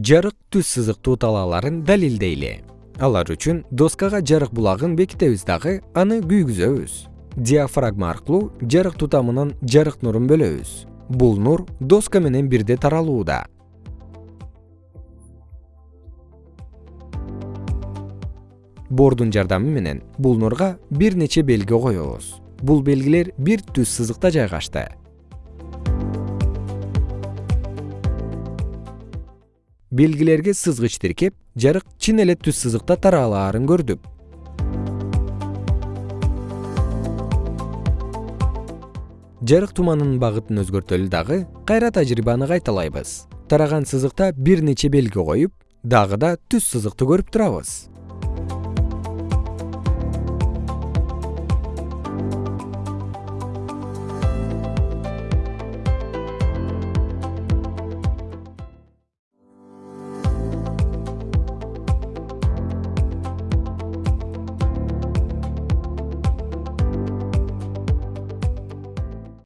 жарык түз сызыктуу талааларын далилдейли. Алар үчүн доскага жарык булагын бекитебиз дагы аны күйгүзөбүз. Диафрагма аркылуу жарык тутамынан жарык нурун бөлөбүз. Бул нур доска менен бирдей таралууда. Бордун жардамы менен бул нурга бир нече белги коебуз. Бул белгилер бир түз сызыкта жайгашты белгилерге сызгыч тиркеп жарык чын эле түз сызыкта таралаарын көрдүк жарык туманынын багытын өзгөртөлү дагы кайра тажрыйбаны кайталайбыз. Тараган сызыкта бир нече белги коюп дагы да түз сызыкты көрүп турабыз